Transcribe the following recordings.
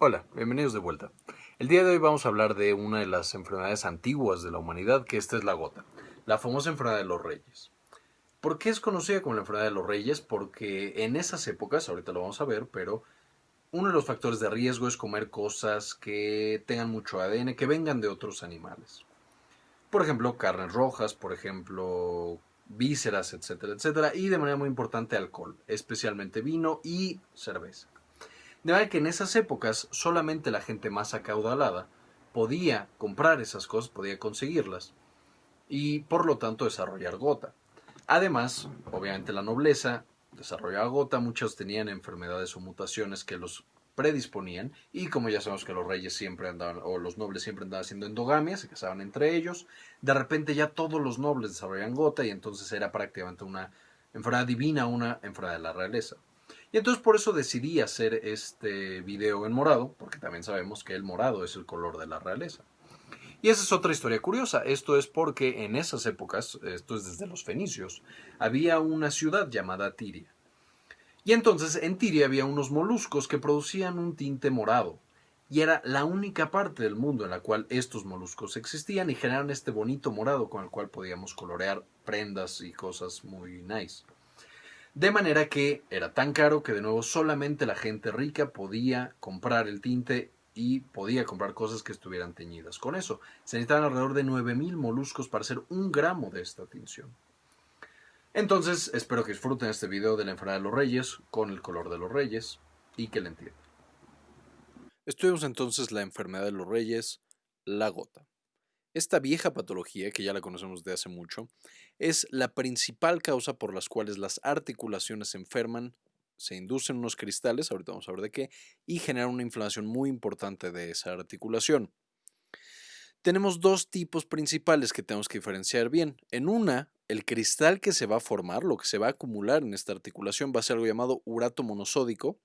Hola, bienvenidos de vuelta. El día de hoy vamos a hablar de una de las enfermedades antiguas de la humanidad, que esta es la gota, la famosa enfermedad de los reyes. ¿Por qué es conocida como la enfermedad de los reyes? Porque en esas épocas, ahorita lo vamos a ver, pero uno de los factores de riesgo es comer cosas que tengan mucho ADN, que vengan de otros animales. Por ejemplo, carnes rojas, por ejemplo, vísceras, etcétera, etcétera. Y de manera muy importante alcohol, especialmente vino y cerveza. De manera que en esas épocas solamente la gente más acaudalada podía comprar esas cosas, podía conseguirlas y por lo tanto desarrollar gota. Además, obviamente la nobleza desarrollaba gota, muchos tenían enfermedades o mutaciones que los predisponían y como ya sabemos que los reyes siempre andaban o los nobles siempre andaban haciendo endogamia, se casaban entre ellos, de repente ya todos los nobles desarrollaban gota y entonces era prácticamente una enfermedad divina, una enfermedad de la realeza. Y entonces por eso decidí hacer este video en morado, porque también sabemos que el morado es el color de la realeza. Y esa es otra historia curiosa. Esto es porque en esas épocas, esto es desde los fenicios, había una ciudad llamada Tiria. Y entonces en Tiria había unos moluscos que producían un tinte morado. Y era la única parte del mundo en la cual estos moluscos existían y generaron este bonito morado con el cual podíamos colorear prendas y cosas muy nice. De manera que era tan caro que de nuevo solamente la gente rica podía comprar el tinte y podía comprar cosas que estuvieran teñidas. Con eso se necesitaban alrededor de 9.000 moluscos para hacer un gramo de esta tinción. Entonces espero que disfruten este video de la enfermedad de los reyes con el color de los reyes y que la entiendan. Estudiamos entonces la enfermedad de los reyes, la gota. Esta vieja patología, que ya la conocemos de hace mucho, es la principal causa por las cuales las articulaciones se enferman, se inducen unos cristales, ahorita vamos a ver de qué, y generan una inflamación muy importante de esa articulación. Tenemos dos tipos principales que tenemos que diferenciar bien. En una, el cristal que se va a formar, lo que se va a acumular en esta articulación, va a ser algo llamado urato monosódico.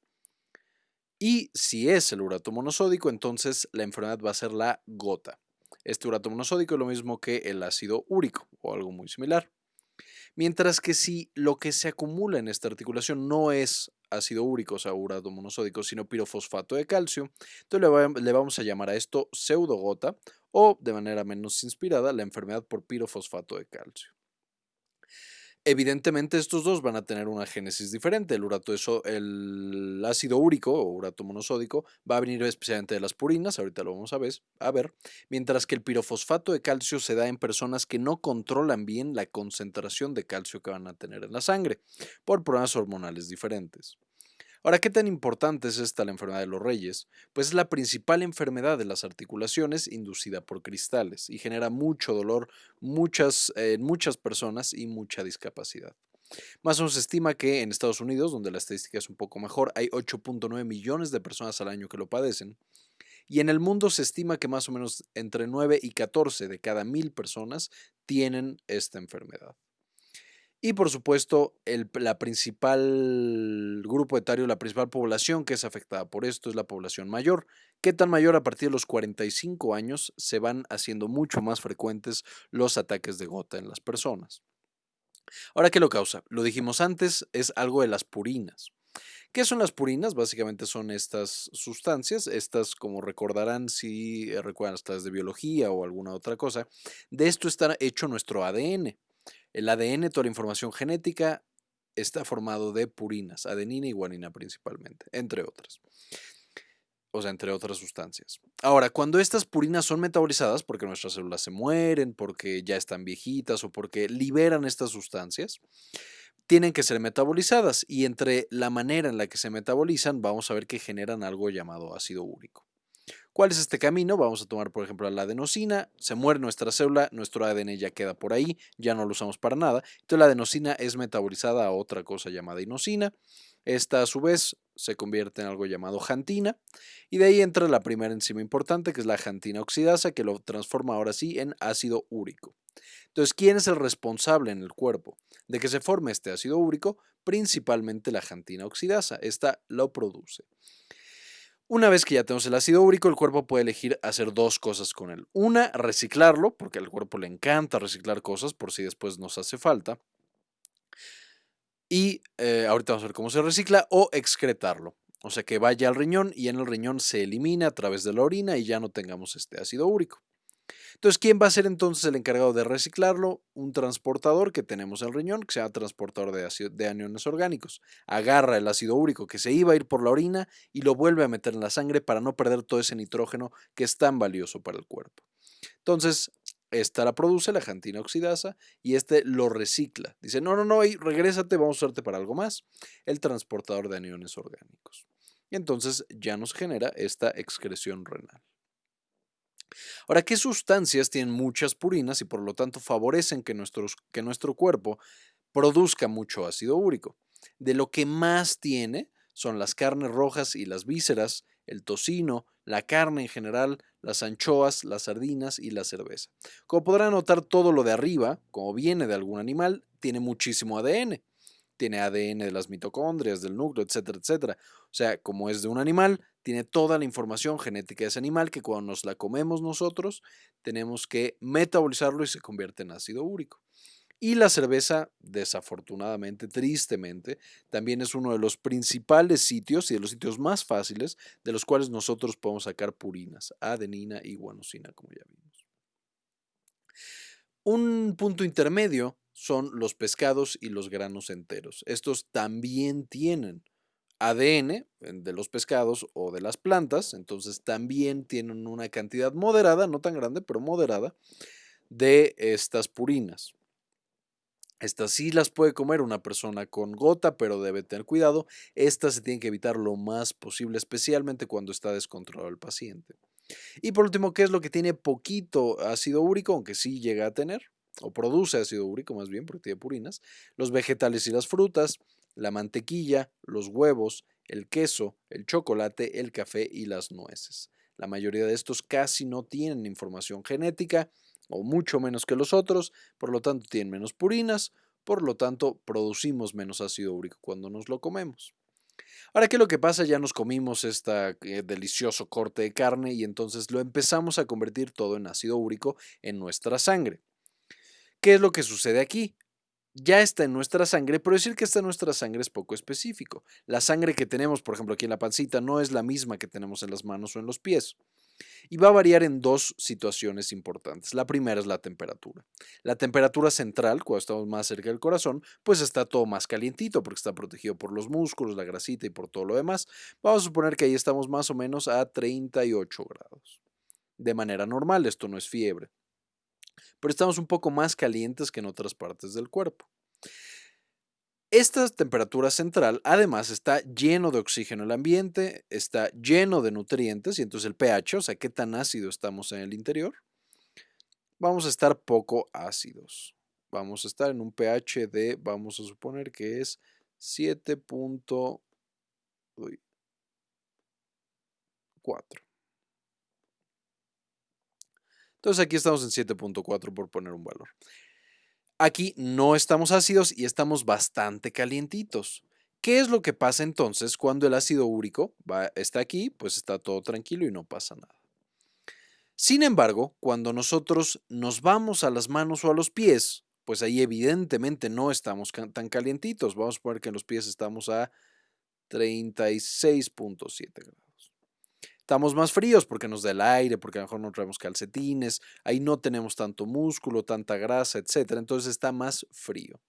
Y si es el urato monosódico, entonces la enfermedad va a ser la gota. Este urato monosódico es lo mismo que el ácido úrico o algo muy similar. Mientras que si lo que se acumula en esta articulación no es ácido úrico, o sea, urato monosódico, sino pirofosfato de calcio, entonces le vamos a llamar a esto pseudogota o, de manera menos inspirada, la enfermedad por pirofosfato de calcio. Evidentemente estos dos van a tener una génesis diferente. El, urato el ácido úrico o urato monosódico va a venir especialmente de las purinas, ahorita lo vamos a ver, a ver, mientras que el pirofosfato de calcio se da en personas que no controlan bien la concentración de calcio que van a tener en la sangre por problemas hormonales diferentes. Ahora, ¿qué tan importante es esta la enfermedad de los reyes? Pues es la principal enfermedad de las articulaciones inducida por cristales y genera mucho dolor muchas, en muchas personas y mucha discapacidad. Más o menos se estima que en Estados Unidos, donde la estadística es un poco mejor, hay 8.9 millones de personas al año que lo padecen. Y en el mundo se estima que más o menos entre 9 y 14 de cada mil personas tienen esta enfermedad. Y por supuesto, el la principal grupo etario, la principal población que es afectada por esto es la población mayor. ¿Qué tan mayor? A partir de los 45 años se van haciendo mucho más frecuentes los ataques de gota en las personas. Ahora, ¿qué lo causa? Lo dijimos antes, es algo de las purinas. ¿Qué son las purinas? Básicamente son estas sustancias, estas como recordarán si recuerdan las clases de biología o alguna otra cosa, de esto está hecho nuestro ADN. El ADN, toda la información genética, está formado de purinas, adenina y guanina principalmente, entre otras. O sea, entre otras sustancias. Ahora, cuando estas purinas son metabolizadas, porque nuestras células se mueren, porque ya están viejitas o porque liberan estas sustancias, tienen que ser metabolizadas y entre la manera en la que se metabolizan vamos a ver que generan algo llamado ácido úrico. ¿Cuál es este camino? Vamos a tomar, por ejemplo, la adenosina, se muere nuestra célula, nuestro ADN ya queda por ahí, ya no lo usamos para nada. Entonces la adenosina es metabolizada a otra cosa llamada inosina. Esta a su vez se convierte en algo llamado jantina y de ahí entra la primera enzima importante que es la jantina oxidasa que lo transforma ahora sí en ácido úrico. Entonces, ¿quién es el responsable en el cuerpo de que se forme este ácido úrico? Principalmente la jantina oxidasa. Esta lo produce. Una vez que ya tenemos el ácido úrico, el cuerpo puede elegir hacer dos cosas con él. Una, reciclarlo, porque al cuerpo le encanta reciclar cosas por si después nos hace falta. Y eh, ahorita vamos a ver cómo se recicla, o excretarlo. O sea, que vaya al riñón y en el riñón se elimine a través de la orina y ya no tengamos este ácido úrico. Entonces, ¿quién va a ser entonces el encargado de reciclarlo? Un transportador que tenemos en el riñón, que se llama transportador de, de aniones orgánicos. Agarra el ácido úrico que se iba a ir por la orina y lo vuelve a meter en la sangre para no perder todo ese nitrógeno que es tan valioso para el cuerpo. Entonces, esta la produce la jantina oxidasa y este lo recicla. Dice, no, no, no, regrésate, vamos a usarte para algo más. El transportador de aniones orgánicos. Y entonces ya nos genera esta excreción renal. Ahora, ¿qué sustancias tienen muchas purinas y por lo tanto favorecen que, que nuestro cuerpo produzca mucho ácido úrico? De lo que más tiene son las carnes rojas y las vísceras, el tocino, la carne en general, las anchoas, las sardinas y la cerveza. Como podrán notar, todo lo de arriba, como viene de algún animal, tiene muchísimo ADN. Tiene ADN de las mitocondrias, del núcleo, etcétera, etcétera. O sea, como es de un animal, tiene toda la información genética de ese animal que cuando nos la comemos nosotros, tenemos que metabolizarlo y se convierte en ácido úrico. Y la cerveza, desafortunadamente, tristemente, también es uno de los principales sitios y de los sitios más fáciles de los cuales nosotros podemos sacar purinas, adenina y guanosina, como ya vimos. Un punto intermedio son los pescados y los granos enteros. Estos también tienen ADN de los pescados o de las plantas, entonces también tienen una cantidad moderada, no tan grande, pero moderada, de estas purinas. Estas sí las puede comer una persona con gota, pero debe tener cuidado. Estas se tienen que evitar lo más posible, especialmente cuando está descontrolado el paciente. Y por último, ¿qué es lo que tiene poquito ácido úrico, aunque sí llega a tener? O produce ácido úrico más bien, porque tiene purinas. Los vegetales y las frutas, la mantequilla, los huevos, el queso, el chocolate, el café y las nueces. La mayoría de estos casi no tienen información genética o mucho menos que los otros, por lo tanto tienen menos purinas, por lo tanto producimos menos ácido úrico cuando nos lo comemos. Ahora, ¿qué es lo que pasa? Ya nos comimos este delicioso corte de carne y entonces lo empezamos a convertir todo en ácido úrico en nuestra sangre. ¿Qué es lo que sucede aquí? ya está en nuestra sangre, pero decir que está en nuestra sangre es poco específico. La sangre que tenemos, por ejemplo, aquí en la pancita, no es la misma que tenemos en las manos o en los pies y va a variar en dos situaciones importantes. La primera es la temperatura. La temperatura central, cuando estamos más cerca del corazón, pues está todo más calientito porque está protegido por los músculos, la grasita y por todo lo demás. Vamos a suponer que ahí estamos más o menos a 38 grados. De manera normal, esto no es fiebre. Pero estamos un poco más calientes que en otras partes del cuerpo. Esta temperatura central además está lleno de oxígeno el ambiente, está lleno de nutrientes y entonces el pH, o sea, qué tan ácido estamos en el interior, vamos a estar poco ácidos. Vamos a estar en un pH de, vamos a suponer que es 7.4. Entonces aquí estamos en 7.4 por poner un valor. Aquí no estamos ácidos y estamos bastante calientitos. ¿Qué es lo que pasa entonces cuando el ácido úrico está aquí? Pues está todo tranquilo y no pasa nada. Sin embargo, cuando nosotros nos vamos a las manos o a los pies, pues ahí evidentemente no estamos tan calientitos. Vamos a poner que en los pies estamos a 36.7 grados. Estamos más fríos porque nos da el aire, porque a lo mejor no traemos calcetines, ahí no tenemos tanto músculo, tanta grasa, etc. Entonces está más frío.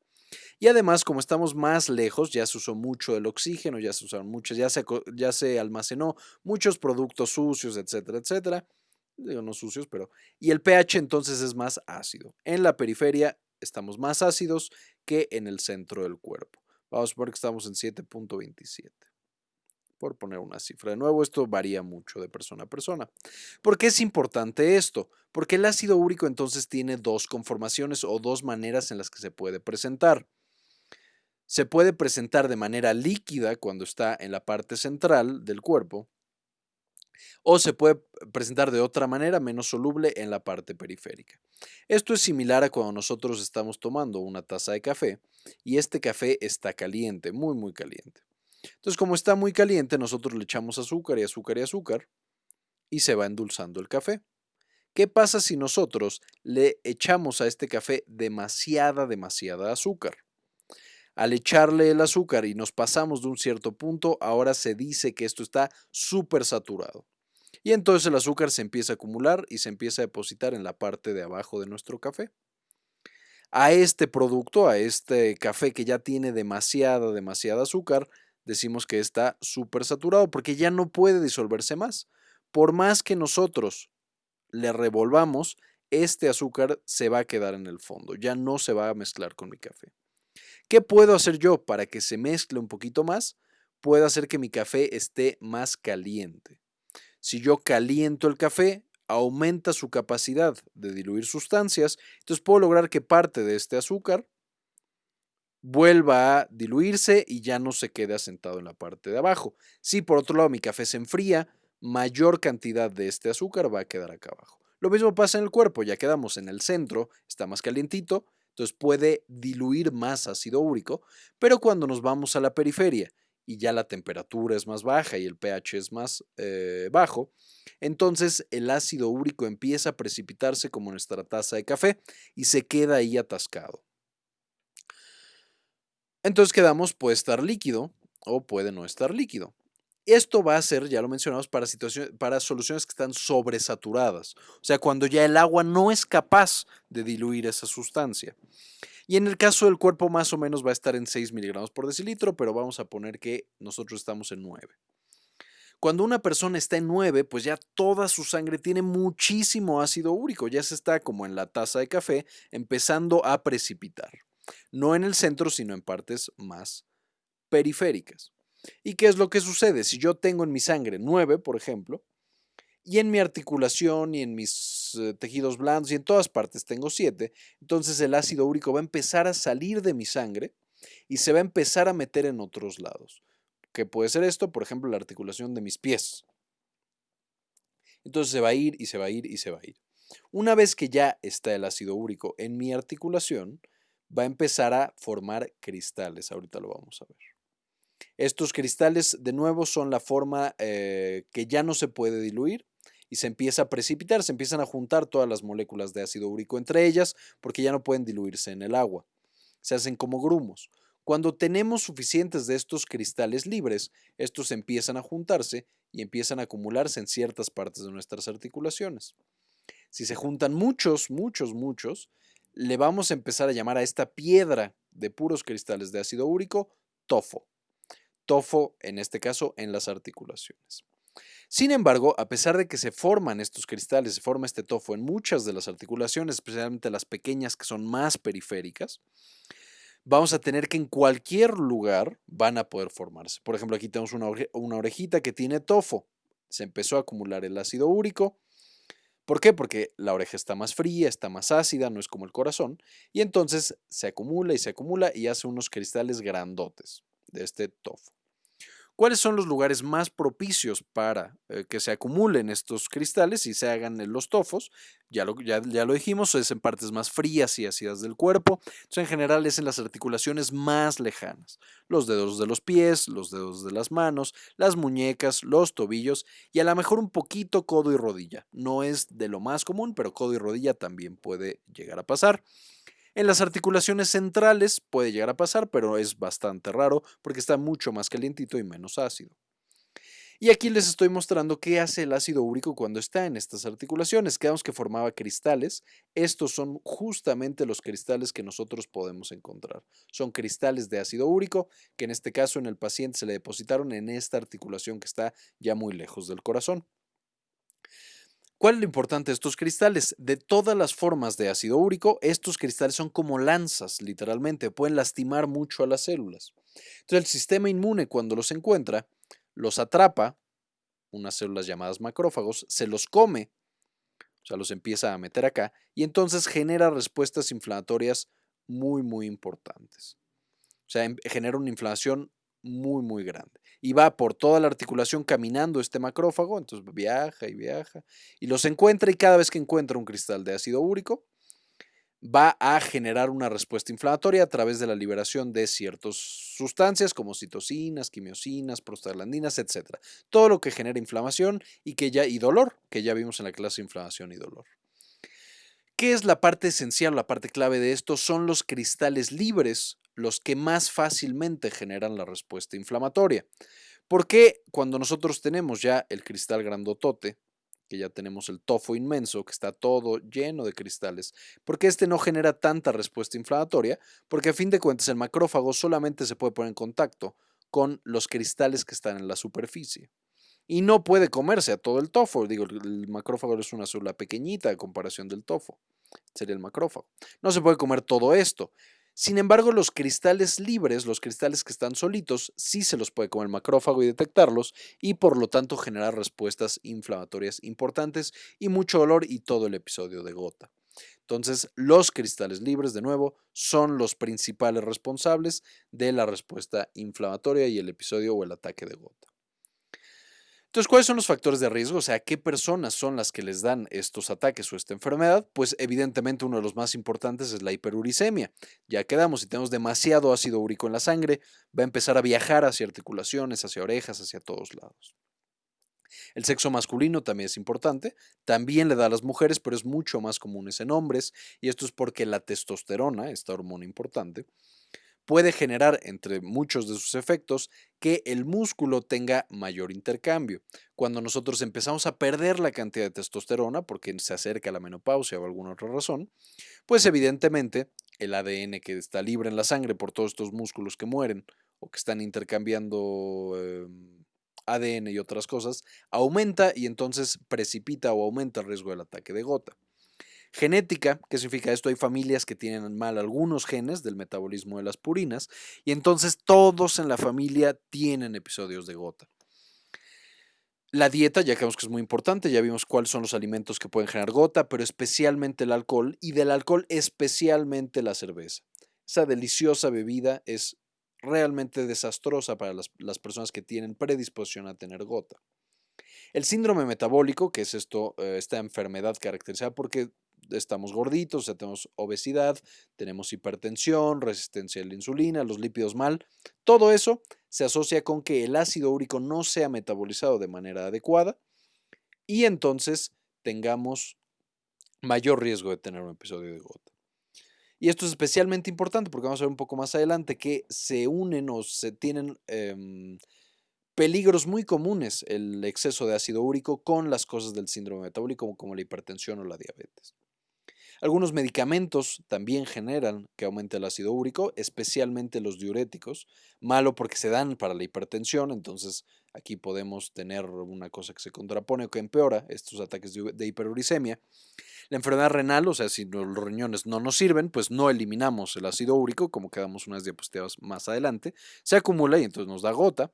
Y además, como estamos más lejos, ya se usó mucho el oxígeno, ya se usaron muchos, ya se, ya se almacenó muchos productos sucios, etcétera, etcétera. Digo, no sucios, pero... Y el pH entonces es más ácido. En la periferia estamos más ácidos que en el centro del cuerpo. Vamos a ver que estamos en 7.27 por poner una cifra. De nuevo, esto varía mucho de persona a persona. ¿Por qué es importante esto? Porque el ácido úrico entonces tiene dos conformaciones o dos maneras en las que se puede presentar. Se puede presentar de manera líquida cuando está en la parte central del cuerpo o se puede presentar de otra manera menos soluble en la parte periférica. Esto es similar a cuando nosotros estamos tomando una taza de café y este café está caliente, muy muy caliente. Entonces, como está muy caliente, nosotros le echamos azúcar y azúcar y azúcar y se va endulzando el café. ¿Qué pasa si nosotros le echamos a este café demasiada, demasiada azúcar? Al echarle el azúcar y nos pasamos de un cierto punto, ahora se dice que esto está súper saturado. Y entonces el azúcar se empieza a acumular y se empieza a depositar en la parte de abajo de nuestro café. A este producto, a este café que ya tiene demasiada, demasiada azúcar, decimos que está súper saturado porque ya no puede disolverse más. Por más que nosotros le revolvamos, este azúcar se va a quedar en el fondo, ya no se va a mezclar con mi café. ¿Qué puedo hacer yo para que se mezcle un poquito más? Puedo hacer que mi café esté más caliente. Si yo caliento el café, aumenta su capacidad de diluir sustancias, entonces puedo lograr que parte de este azúcar vuelva a diluirse y ya no se quede asentado en la parte de abajo. Si por otro lado mi café se enfría, mayor cantidad de este azúcar va a quedar acá abajo. Lo mismo pasa en el cuerpo, ya quedamos en el centro, está más calientito, entonces puede diluir más ácido úrico, pero cuando nos vamos a la periferia y ya la temperatura es más baja y el pH es más eh, bajo, entonces el ácido úrico empieza a precipitarse como nuestra taza de café y se queda ahí atascado. Entonces quedamos, puede estar líquido o puede no estar líquido. Esto va a ser, ya lo mencionamos, para, para soluciones que están sobresaturadas, o sea, cuando ya el agua no es capaz de diluir esa sustancia. Y en el caso del cuerpo más o menos va a estar en 6 miligramos por decilitro, pero vamos a poner que nosotros estamos en 9. Cuando una persona está en 9, pues ya toda su sangre tiene muchísimo ácido úrico, ya se está como en la taza de café, empezando a precipitar. No en el centro, sino en partes más periféricas. ¿Y qué es lo que sucede? Si yo tengo en mi sangre 9, por ejemplo, y en mi articulación y en mis eh, tejidos blandos y en todas partes tengo 7, entonces el ácido úrico va a empezar a salir de mi sangre y se va a empezar a meter en otros lados. ¿Qué puede ser esto? Por ejemplo, la articulación de mis pies. Entonces se va a ir y se va a ir y se va a ir. Una vez que ya está el ácido úrico en mi articulación, va a empezar a formar cristales. Ahorita lo vamos a ver. Estos cristales, de nuevo, son la forma eh, que ya no se puede diluir y se empieza a precipitar, se empiezan a juntar todas las moléculas de ácido úrico entre ellas porque ya no pueden diluirse en el agua. Se hacen como grumos. Cuando tenemos suficientes de estos cristales libres, estos empiezan a juntarse y empiezan a acumularse en ciertas partes de nuestras articulaciones. Si se juntan muchos, muchos, muchos, le vamos a empezar a llamar a esta piedra de puros cristales de ácido úrico tofo. Tofo, en este caso, en las articulaciones. Sin embargo, a pesar de que se forman estos cristales, se forma este tofo en muchas de las articulaciones, especialmente las pequeñas que son más periféricas, vamos a tener que en cualquier lugar van a poder formarse. Por ejemplo, aquí tenemos una, una orejita que tiene tofo. Se empezó a acumular el ácido úrico, ¿Por qué? Porque la oreja está más fría, está más ácida, no es como el corazón, y entonces se acumula y se acumula y hace unos cristales grandotes de este tofo. ¿Cuáles son los lugares más propicios para eh, que se acumulen estos cristales y se hagan los tofos? Ya lo, ya, ya lo dijimos, es en partes más frías y ácidas del cuerpo. Entonces, en general es en las articulaciones más lejanas. Los dedos de los pies, los dedos de las manos, las muñecas, los tobillos y a lo mejor un poquito codo y rodilla. No es de lo más común, pero codo y rodilla también puede llegar a pasar. En las articulaciones centrales puede llegar a pasar, pero es bastante raro porque está mucho más calientito y menos ácido. Y aquí les estoy mostrando qué hace el ácido úrico cuando está en estas articulaciones. Quedamos que formaba cristales. Estos son justamente los cristales que nosotros podemos encontrar. Son cristales de ácido úrico que en este caso en el paciente se le depositaron en esta articulación que está ya muy lejos del corazón. ¿Cuál es lo importante de estos cristales? De todas las formas de ácido úrico, estos cristales son como lanzas, literalmente, pueden lastimar mucho a las células. Entonces el sistema inmune cuando los encuentra, los atrapa, unas células llamadas macrófagos, se los come, o sea, los empieza a meter acá, y entonces genera respuestas inflamatorias muy, muy importantes. O sea, em, genera una inflamación muy, muy grande y va por toda la articulación caminando este macrófago, entonces viaja y viaja y los encuentra y cada vez que encuentra un cristal de ácido úrico va a generar una respuesta inflamatoria a través de la liberación de ciertas sustancias como citocinas, quimiosinas, prostaglandinas, etc. Todo lo que genera inflamación y, que ya, y dolor, que ya vimos en la clase inflamación y dolor. ¿Qué es la parte esencial, la parte clave de esto? Son los cristales libres los que más fácilmente generan la respuesta inflamatoria. Porque cuando nosotros tenemos ya el cristal grandotote, que ya tenemos el tofo inmenso, que está todo lleno de cristales, porque este no genera tanta respuesta inflamatoria, porque a fin de cuentas el macrófago solamente se puede poner en contacto con los cristales que están en la superficie. Y no puede comerse a todo el tofo. Digo, el macrófago es una célula pequeñita a comparación del tofo. Sería el macrófago. No se puede comer todo esto. Sin embargo, los cristales libres, los cristales que están solitos, sí se los puede comer el macrófago y detectarlos y por lo tanto generar respuestas inflamatorias importantes y mucho dolor y todo el episodio de gota. Entonces, los cristales libres, de nuevo, son los principales responsables de la respuesta inflamatoria y el episodio o el ataque de gota. Entonces, ¿cuáles son los factores de riesgo? O sea, ¿qué personas son las que les dan estos ataques o esta enfermedad? Pues evidentemente uno de los más importantes es la hiperuricemia. Ya quedamos, si tenemos demasiado ácido úrico en la sangre, va a empezar a viajar hacia articulaciones, hacia orejas, hacia todos lados. El sexo masculino también es importante, también le da a las mujeres, pero es mucho más común en hombres, y esto es porque la testosterona, esta hormona importante, puede generar, entre muchos de sus efectos, que el músculo tenga mayor intercambio. Cuando nosotros empezamos a perder la cantidad de testosterona, porque se acerca la menopausia o alguna otra razón, pues evidentemente el ADN que está libre en la sangre por todos estos músculos que mueren o que están intercambiando em, ADN y otras cosas, aumenta y entonces precipita o aumenta el riesgo del ataque de gota. Genética, ¿qué significa esto? Hay familias que tienen mal algunos genes del metabolismo de las purinas y entonces todos en la familia tienen episodios de gota. La dieta, ya que que es muy importante, ya vimos cuáles son los alimentos que pueden generar gota, pero especialmente el alcohol y del alcohol especialmente la cerveza. Esa deliciosa bebida es realmente desastrosa para las, personas que tienen predisposición a tener gota. El síndrome metabólico, que es esto, eh, esta enfermedad caracterizada porque estamos gorditos, tenemos obesidad, tenemos hipertensión, resistencia a la insulina, los lípidos mal. Todo eso se asocia con que el ácido úrico no sea metabolizado de manera adecuada y entonces tengamos mayor riesgo de tener un episodio de gota. Y esto es especialmente importante porque vamos a ver un poco más adelante que se unen o se tienen em, peligros muy comunes el exceso de ácido úrico con las cosas del síndrome metabólico como la hipertensión o la diabetes. Algunos medicamentos también generan que aumente el ácido úrico, especialmente los diuréticos. Malo porque se dan para la hipertensión, entonces aquí podemos tener una cosa que se contrapone o que empeora estos ataques de hiperuricemia. La enfermedad renal, o sea, si los riñones no nos sirven, pues no eliminamos el ácido úrico, como quedamos unas diapositivas más adelante, se acumula y entonces nos da gota.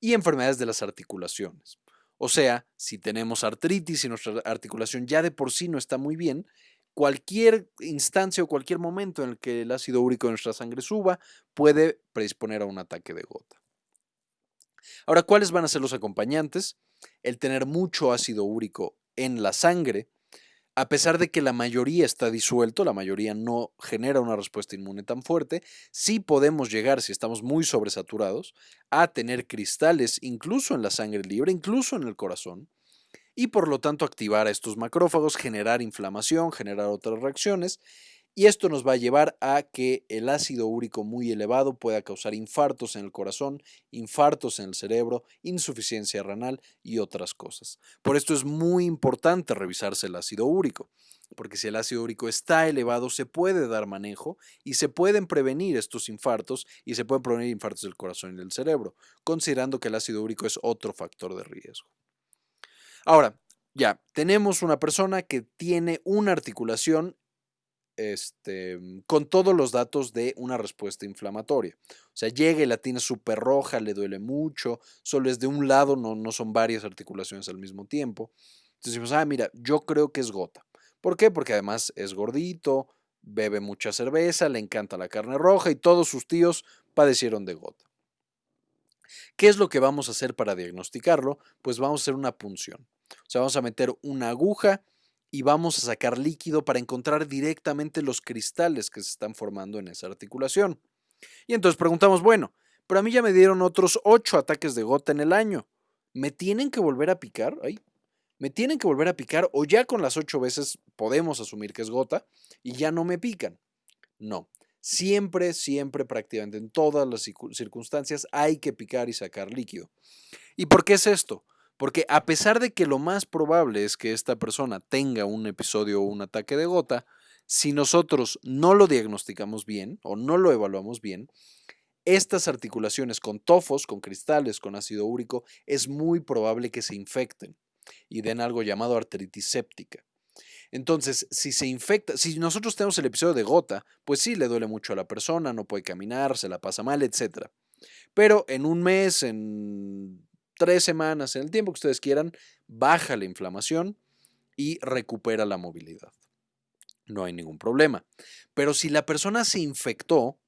Y enfermedades de las articulaciones. O sea, si tenemos artritis y nuestra articulación ya de por sí no está muy bien, cualquier instancia o cualquier momento en el que el ácido úrico en nuestra sangre suba puede predisponer a un ataque de gota. Ahora, ¿cuáles van a ser los acompañantes? El tener mucho ácido úrico en la sangre, a pesar de que la mayoría está disuelto, la mayoría no genera una respuesta inmune tan fuerte, sí podemos llegar, si estamos muy sobresaturados, a tener cristales incluso en la sangre libre, incluso en el corazón, y por lo tanto activar a estos macrófagos, generar inflamación, generar otras reacciones y esto nos va a llevar a que el ácido úrico muy elevado pueda causar infartos en el corazón, infartos en el cerebro, insuficiencia renal y otras cosas. Por esto es muy importante revisarse el ácido úrico, porque si el ácido úrico está elevado se puede dar manejo y se pueden prevenir estos infartos y se pueden prevenir infartos del corazón y del cerebro, considerando que el ácido úrico es otro factor de riesgo. Ahora, ya, tenemos una persona que tiene una articulación este, con todos los datos de una respuesta inflamatoria. O sea, llega y la tiene súper roja, le duele mucho, solo es de un lado, no, no son varias articulaciones al mismo tiempo. Entonces decimos, ah, mira, yo creo que es gota. ¿Por qué? Porque además es gordito, bebe mucha cerveza, le encanta la carne roja y todos sus tíos padecieron de gota. ¿Qué es lo que vamos a hacer para diagnosticarlo? Pues vamos a hacer una punción. O sea, vamos a meter una aguja y vamos a sacar líquido para encontrar directamente los cristales que se están formando en esa articulación. Y entonces preguntamos, bueno, pero a mí ya me dieron otros ocho ataques de gota en el año. ¿Me tienen que volver a picar? Ay, ¿Me tienen que volver a picar o ya con las ocho veces podemos asumir que es gota y ya no me pican? No. Siempre, siempre, prácticamente en todas las circunstancias hay que picar y sacar líquido. ¿Y por qué es esto? Porque a pesar de que lo más probable es que esta persona tenga un episodio o un ataque de gota, si nosotros no lo diagnosticamos bien o no lo evaluamos bien, estas articulaciones con tofos, con cristales, con ácido úrico, es muy probable que se infecten y den algo llamado artritis séptica. Entonces, si se infecta, si nosotros tenemos el episodio de gota, pues sí le duele mucho a la persona, no puede caminar, se la pasa mal, etc. Pero en un mes, en tres semanas, en el tiempo que ustedes quieran, baja la inflamación y recupera la movilidad. No hay ningún problema. Pero si la persona se infectó,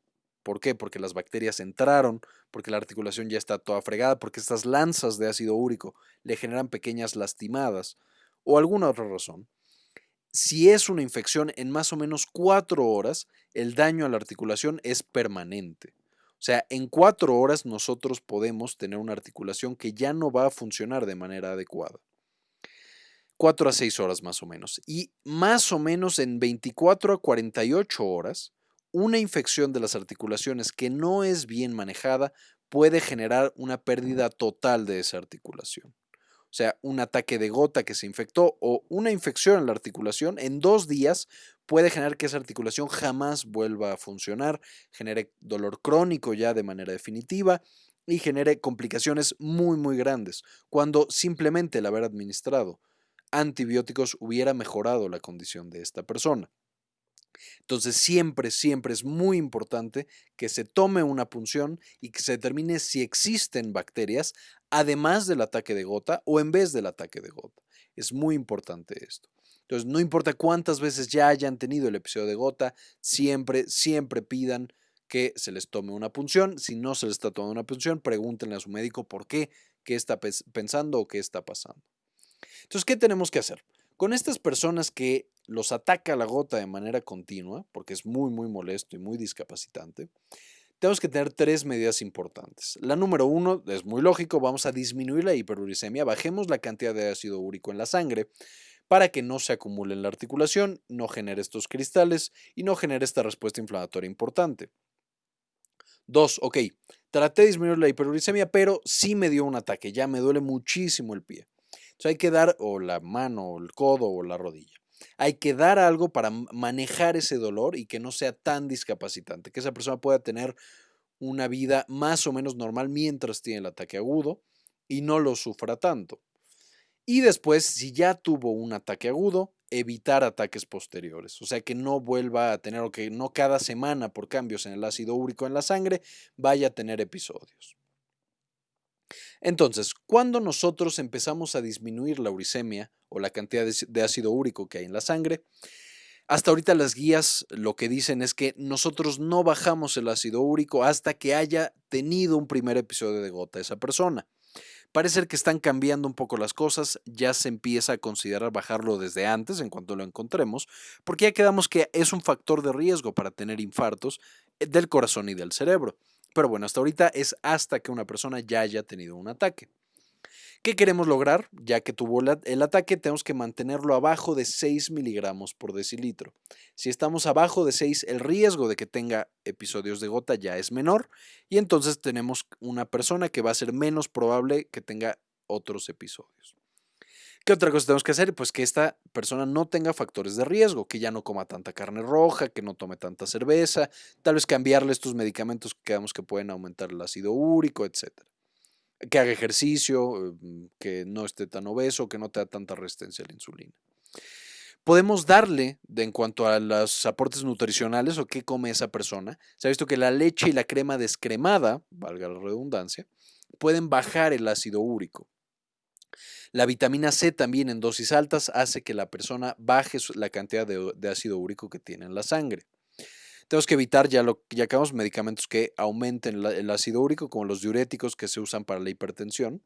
¿por qué? Porque las bacterias entraron, porque la articulación ya está toda fregada, porque estas lanzas de ácido úrico le generan pequeñas lastimadas o alguna otra razón. Si es una infección en más o menos cuatro horas, el daño a la articulación es permanente. O sea, en cuatro horas nosotros podemos tener una articulación que ya no va a funcionar de manera adecuada. Cuatro a seis horas más o menos. Y más o menos en 24 a 48 horas, una infección de las articulaciones que no es bien manejada puede generar una pérdida total de esa articulación. O sea, un ataque de gota que se infectó o una infección en la articulación en dos días puede generar que esa articulación jamás vuelva a funcionar, genere dolor crónico ya de manera definitiva y genere complicaciones muy muy grandes, cuando simplemente el haber administrado antibióticos hubiera mejorado la condición de esta persona. Entonces siempre, siempre es muy importante que se tome una punción y que se determine si existen bacterias además del ataque de gota o en vez del ataque de gota. Es muy importante esto. Entonces, no importa cuántas veces ya hayan tenido el episodio de gota, siempre, siempre pidan que se les tome una punción. Si no se les está tomando una punción, pregúntenle a su médico por qué, qué está pensando o qué está pasando. Entonces, ¿qué tenemos que hacer? Con estas personas que los ataca la gota de manera continua, porque es muy, muy molesto y muy discapacitante, tenemos que tener tres medidas importantes. La número uno es muy lógico, vamos a disminuir la hiperuricemia, bajemos la cantidad de ácido úrico en la sangre para que no se acumule en la articulación, no genere estos cristales y no genere esta respuesta inflamatoria importante. Dos, ok, traté de disminuir la hiperuricemia, pero sí me dio un ataque, ya me duele muchísimo el pie. Hay que dar o la mano, o el codo, o la rodilla. Hay que dar algo para manejar ese dolor y que no sea tan discapacitante, que esa persona pueda tener una vida más o menos normal mientras tiene el ataque agudo y no lo sufra tanto. Y después, si ya tuvo un ataque agudo, evitar ataques posteriores. O sea, que no vuelva a tener o que no cada semana por cambios en el ácido úrico en la sangre vaya a tener episodios. Entonces, cuando nosotros empezamos a disminuir la uricemia o la cantidad de ácido úrico que hay en la sangre, hasta ahorita las guías lo que dicen es que nosotros no bajamos el ácido úrico hasta que haya tenido un primer episodio de gota esa persona. Parece que están cambiando un poco las cosas, ya se empieza a considerar bajarlo desde antes, en cuanto lo encontremos, porque ya quedamos que es un factor de riesgo para tener infartos eh, del corazón y del cerebro. Pero bueno, hasta ahorita es hasta que una persona ya haya tenido un ataque. ¿Qué queremos lograr? Ya que tuvo el ataque, tenemos que mantenerlo abajo de 6 miligramos por decilitro. Si estamos abajo de 6, el riesgo de que tenga episodios de gota ya es menor y entonces tenemos una persona que va a ser menos probable que tenga otros episodios. ¿Qué otra cosa tenemos que hacer? Pues que esta persona no tenga factores de riesgo, que ya no coma tanta carne roja, que no tome tanta cerveza, tal vez cambiarle estos medicamentos que creamos que pueden aumentar el ácido úrico, etcétera que haga ejercicio, mm, que no esté tan obeso, que no tenga tanta resistencia a la insulina. Podemos darle, en cuanto a los aportes nutricionales o qué come esa persona, se ha visto que la leche y la crema descremada, valga la redundancia, pueden bajar el ácido úrico. La vitamina C también en dosis altas hace que la persona baje la cantidad de ácido úrico que tiene en la sangre. Tenemos que evitar, ya, ya acabamos, medicamentos que aumenten el ácido úrico, como los diuréticos que se usan para la hipertensión.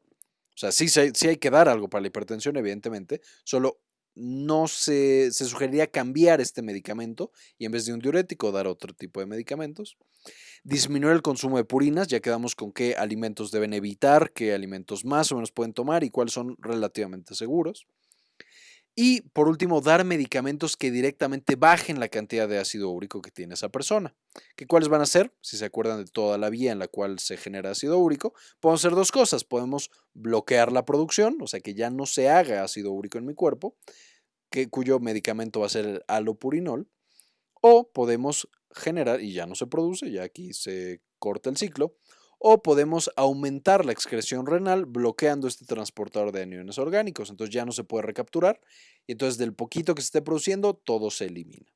O sea, sí, sí hay que dar algo para la hipertensión, evidentemente, solo no se, se, sugeriría cambiar este medicamento y en vez de un diurético dar otro tipo de medicamentos. Disminuir el consumo de purinas, ya quedamos con qué alimentos deben evitar, qué alimentos más o menos pueden tomar y cuáles son relativamente seguros. Y por último, dar medicamentos que directamente bajen la cantidad de ácido úrico que tiene esa persona. ¿Qué cuáles van a ser? Si se acuerdan de toda la vía en la cual se genera ácido úrico, podemos hacer dos cosas. Podemos bloquear la producción, o sea que ya no se haga ácido úrico en mi cuerpo, que, cuyo medicamento va a ser el alopurinol, o podemos generar, y ya no se produce, ya aquí se corta el ciclo, o podemos aumentar la excreción renal bloqueando este transportador de aniones orgánicos. Entonces ya no se puede recapturar y entonces del poquito que se esté produciendo, todo se elimina.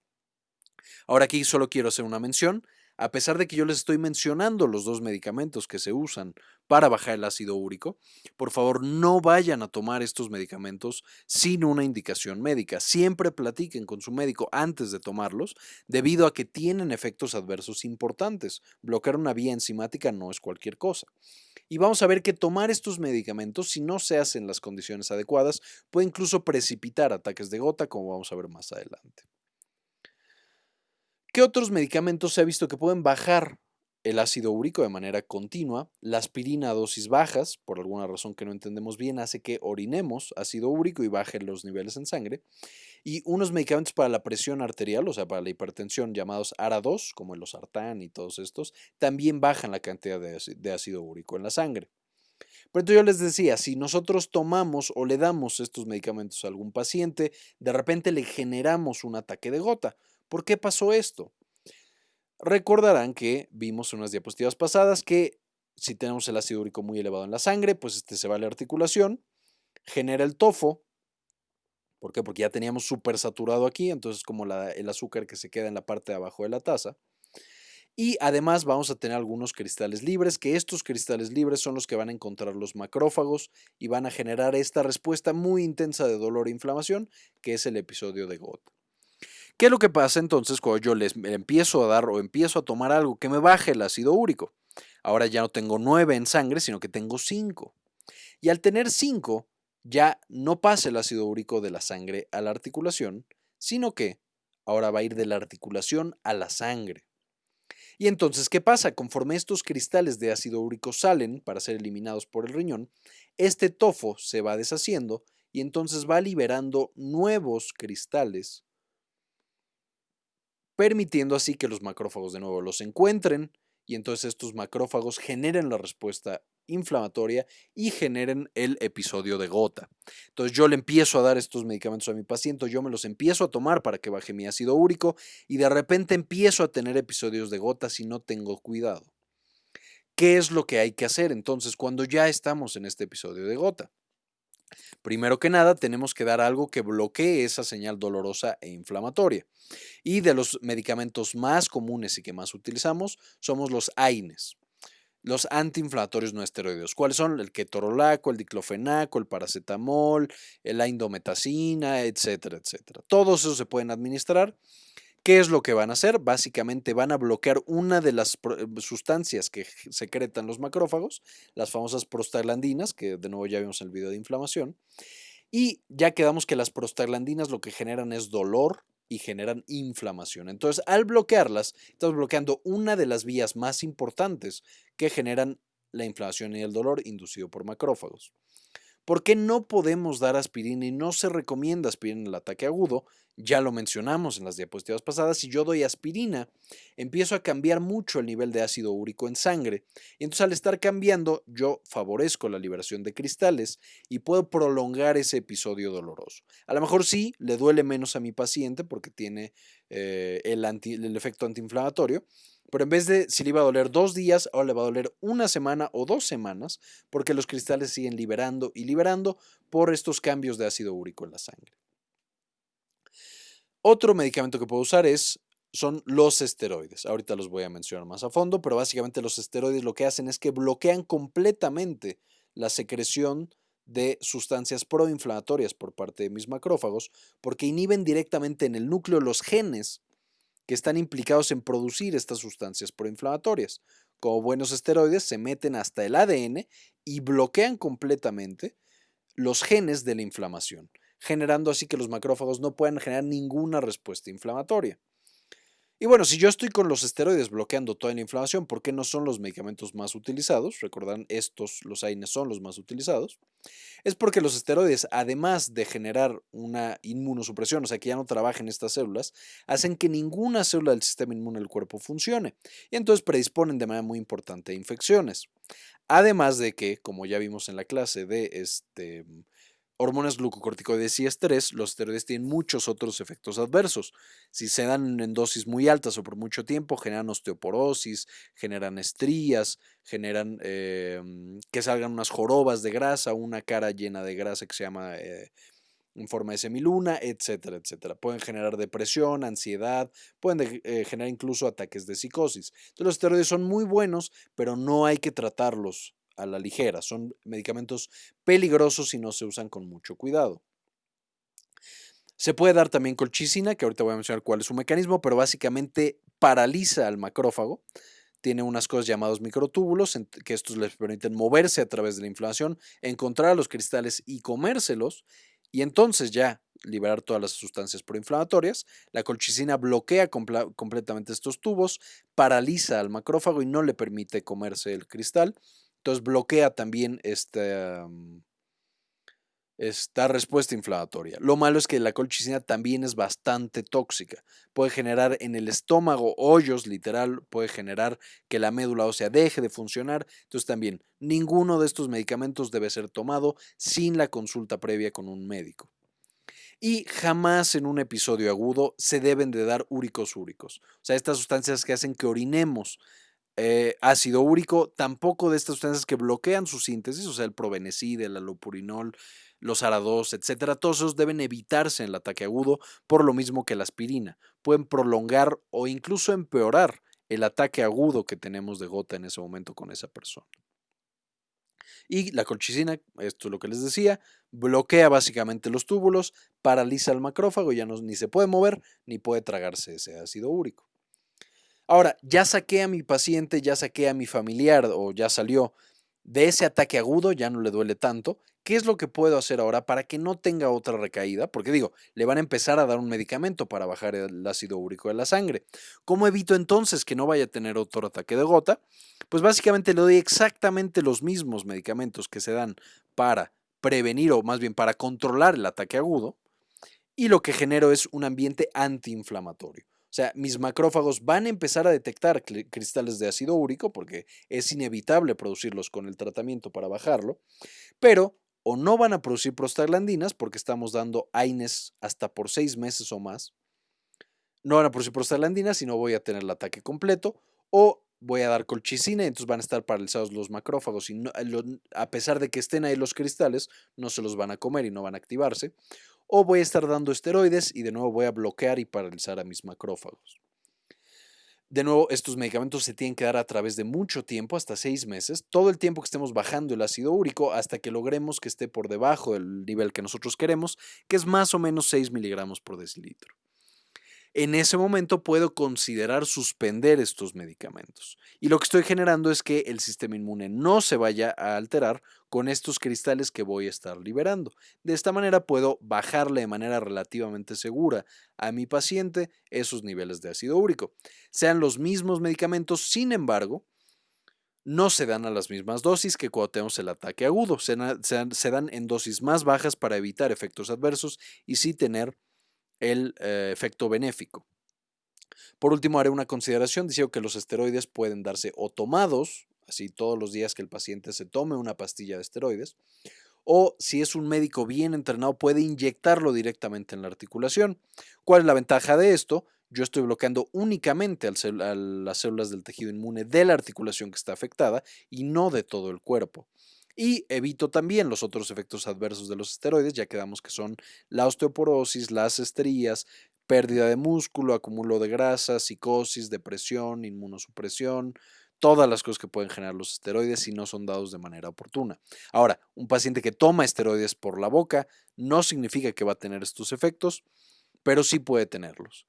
Ahora aquí solo quiero hacer una mención a pesar de que yo les estoy mencionando los dos medicamentos que se usan para bajar el ácido úrico, por favor no vayan a tomar estos medicamentos sin una indicación médica. Siempre platiquen con su médico antes de tomarlos, debido a que tienen efectos adversos importantes. Bloquear una vía enzimática no es cualquier cosa. Y vamos a ver que tomar estos medicamentos, si no se hacen las condiciones adecuadas, puede incluso precipitar ataques de gota, como vamos a ver más adelante. ¿Qué otros medicamentos se ha visto que pueden bajar el ácido úrico de manera continua? La aspirina a dosis bajas, por alguna razón que no entendemos bien, hace que orinemos ácido úrico y baje los niveles en sangre. Y unos medicamentos para la presión arterial, o sea, para la hipertensión, llamados ARA2, como el losartán y todos estos, también bajan la cantidad de ácido úrico en la sangre. Pero entonces yo les decía, si nosotros tomamos o le damos estos medicamentos a algún paciente, de repente le generamos un ataque de gota. ¿Por qué pasó esto? Recordarán que vimos en unas diapositivas pasadas que si tenemos el ácido úrico muy elevado en la sangre, pues este se va a la articulación, genera el tofo. ¿Por qué? Porque ya teníamos súper saturado aquí, entonces como el azúcar que se queda en la parte de abajo de la taza. Y además vamos a tener algunos cristales libres, que estos cristales libres son los que van a encontrar los macrófagos y van a generar esta respuesta muy intensa de dolor e inflamación, que es el episodio de gota. ¿Qué es lo que pasa entonces cuando yo les empiezo a dar o empiezo a tomar algo que me baje el ácido úrico? Ahora ya no tengo 9 en sangre, sino que tengo 5. Y al tener 5, ya no pasa el ácido úrico de la sangre a la articulación, sino que ahora va a ir de la articulación a la sangre. Y entonces, ¿qué pasa? Conforme estos cristales de ácido úrico salen para ser eliminados por el riñón, este tofo se va deshaciendo y entonces va liberando nuevos cristales permitiendo así que los macrófagos de nuevo los encuentren y entonces estos macrófagos generen la respuesta inflamatoria y generen el episodio de gota. Entonces yo le empiezo a dar estos medicamentos a mi paciente, yo me los empiezo a tomar para que baje mi ácido úrico y de repente empiezo a tener episodios de gota si no tengo cuidado. ¿Qué es lo que hay que hacer entonces cuando ya estamos en este episodio de gota? Primero que nada, tenemos que dar algo que bloquee esa señal dolorosa e inflamatoria. Y de los medicamentos más comunes y que más utilizamos somos los AINES, los antiinflamatorios no esteroideos. ¿Cuáles son? El ketorolaco, el diclofenaco, el paracetamol, la indometacina, etcétera, etcétera. Todos esos se pueden administrar ¿Qué es lo que van a hacer? Básicamente van a bloquear una de las eh, sustancias que secretan los macrófagos, las famosas prostaglandinas, que de nuevo ya vimos en el video de inflamación. Y ya quedamos que las prostaglandinas lo que generan es dolor y generan inflamación. Entonces, al bloquearlas, estamos bloqueando una de las vías más importantes que generan la inflamación y el dolor inducido por macrófagos. ¿Por qué no podemos dar aspirina y no se recomienda aspirina en el ataque agudo? Ya lo mencionamos en las diapositivas pasadas, si yo doy aspirina, empiezo a cambiar mucho el nivel de ácido úrico en sangre. Y entonces al estar cambiando, yo favorezco la liberación de cristales y puedo prolongar ese episodio doloroso. A lo mejor sí, le duele menos a mi paciente porque tiene eh, el, el efecto antiinflamatorio, pero en vez de si le iba a doler dos días, ahora le va a doler una semana o dos semanas, porque los cristales siguen liberando y liberando por estos cambios de ácido úrico en la sangre. Otro medicamento que puedo usar es, son los esteroides. Ahorita los voy a mencionar más a fondo, pero básicamente los esteroides lo que hacen es que bloquean completamente la secreción de sustancias proinflamatorias por parte de mis macrófagos, porque inhiben directamente en el núcleo los genes que están implicados en producir estas sustancias proinflamatorias. Como buenos esteroides, se meten hasta el ADN y bloquean completamente los genes de la inflamación, generando así que los macrófagos no puedan generar ninguna respuesta inflamatoria. Y bueno, si yo estoy con los esteroides bloqueando toda la inflamación, ¿por qué no son los medicamentos más utilizados? Recordan, estos, los AINES, son los más utilizados. Es porque los esteroides, además de generar una inmunosupresión, o sea, que ya no trabajen estas células, hacen que ninguna célula del sistema inmune del cuerpo funcione. Y entonces predisponen de manera muy importante a infecciones. Además de que, como ya vimos en la clase de este, hormonas glucocorticoides y estrés, los esteroides tienen muchos otros efectos adversos. Si se dan en dosis muy altas o por mucho tiempo, generan osteoporosis, generan estrías, generan em, que salgan unas jorobas de grasa, una cara llena de grasa que se llama eh, en forma de semiluna, etcétera, etcétera. Pueden generar depresión, ansiedad, pueden eh, generar incluso ataques de psicosis. Entonces, los esteroides son muy buenos, pero no hay que tratarlos a la ligera. Son medicamentos peligrosos y no se usan con mucho cuidado. Se puede dar también colchicina, que ahorita voy a mencionar cuál es su mecanismo, pero básicamente paraliza al macrófago. Tiene unas cosas llamadas microtúbulos, que estos les permiten moverse a través de la inflamación, encontrar los cristales y comérselos, y entonces ya liberar todas las sustancias proinflamatorias. La colchicina bloquea completamente estos tubos, paraliza al macrófago y no le permite comerse el cristal. Entonces bloquea también esta, esta respuesta inflamatoria. Lo malo es que la colchicina también es bastante tóxica. Puede generar en el estómago hoyos, literal, puede generar que la médula ósea deje de funcionar. Entonces también ninguno de estos medicamentos debe ser tomado sin la consulta previa con un médico. Y jamás en un episodio agudo se deben de dar úricos úricos. O sea, estas sustancias que hacen que orinemos eh, ácido úrico, tampoco de estas sustancias que bloquean su síntesis, o sea, el probenecid, el alopurinol, los arados, etcétera, todos esos deben evitarse en el ataque agudo, por lo mismo que la aspirina. Pueden prolongar o incluso empeorar el ataque agudo que tenemos de gota en ese momento con esa persona. Y la colchicina, esto es lo que les decía, bloquea básicamente los túbulos, paraliza el macrófago, ya ni se puede mover ni puede tragarse ese ácido úrico. Ahora, ya saqué a mi paciente, ya saqué a mi familiar o ya salió de ese ataque agudo, ya no le duele tanto. ¿Qué es lo que puedo hacer ahora para que no tenga otra recaída? Porque digo, le van a empezar a dar un medicamento para bajar el ácido úrico de la sangre. ¿Cómo evito entonces que no vaya a tener otro ataque de gota? Pues básicamente le doy exactamente los mismos medicamentos que se dan para prevenir o más bien para controlar el ataque agudo y lo que genero es un ambiente antiinflamatorio. Sea, mis macrófagos van a empezar a detectar cristales de ácido úrico porque es inevitable producirlos con el tratamiento para bajarlo, pero o no van a producir prostaglandinas porque estamos dando AINES hasta por seis meses o más. No van a producir prostaglandinas y no voy a tener el ataque completo o voy a dar colchicina y entonces van a estar paralizados los macrófagos y a pesar de que estén ahí los cristales, no se los van a comer y no van a activarse o voy a estar dando esteroides y de nuevo voy a bloquear y paralizar a mis macrófagos. De nuevo, estos medicamentos se tienen que dar a través de mucho tiempo, hasta seis meses, todo el tiempo que estemos bajando el ácido úrico hasta que logremos que esté por debajo del nivel que nosotros queremos, que es más o menos 6 miligramos por decilitro en ese momento puedo considerar suspender estos medicamentos. Y lo que estoy generando es que el sistema inmune no se vaya a alterar con estos cristales que voy a estar liberando. De esta manera puedo bajarle de manera relativamente segura a mi paciente esos niveles de ácido úrico. Sean los mismos medicamentos, sin embargo, no se dan a las mismas dosis que cuando tenemos el ataque agudo. Se, dan en dosis más bajas para evitar efectos adversos y sí tener el eh, efecto benéfico. Por último, haré una consideración diciendo que los esteroides pueden darse o tomados, así todos los días que el paciente se tome una pastilla de esteroides, o si es un médico bien entrenado puede inyectarlo directamente en la articulación. ¿Cuál es la ventaja de esto? Yo estoy bloqueando únicamente a las células del tejido inmune de la articulación que está afectada y no de todo el cuerpo. Y evito también los otros efectos adversos de los esteroides, ya quedamos que son la osteoporosis, las estrías, pérdida de músculo, acumulo de grasa, psicosis, depresión, inmunosupresión, todas las cosas que pueden generar los esteroides si no son dados de manera oportuna. Ahora, un paciente que toma esteroides por la boca no significa que va a tener estos efectos, pero sí puede tenerlos.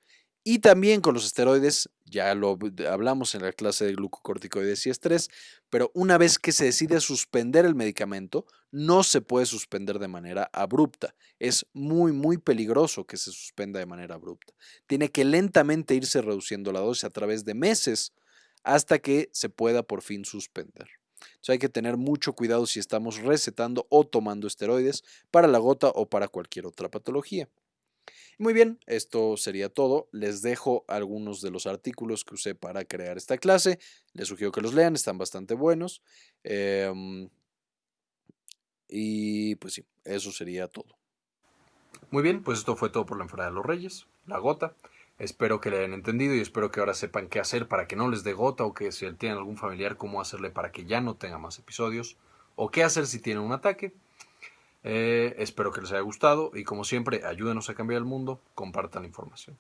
Y también con los esteroides, ya lo hablamos en la clase de glucocorticoides y estrés, pero una vez que se decide suspender el medicamento, no se puede suspender de manera abrupta. Es muy, muy peligroso que se suspenda de manera abrupta. Tiene que lentamente irse reduciendo la dosis a través de meses hasta que se pueda por fin suspender. Entonces hay que tener mucho cuidado si estamos recetando o tomando esteroides para la gota o para cualquier otra patología. Muy bien, esto sería todo. Les dejo algunos de los artículos que usé para crear esta clase. Les sugiero que los lean, están bastante buenos. Em, y pues sí, eso sería todo. Muy bien, pues esto fue todo por la enfermedad de los reyes, la gota. Espero que le hayan entendido y espero que ahora sepan qué hacer para que no les dé gota o que si tienen algún familiar, cómo hacerle para que ya no tenga más episodios o qué hacer si tienen un ataque. Eh, espero que les haya gustado y como siempre, ayúdenos a cambiar el mundo, compartan la información.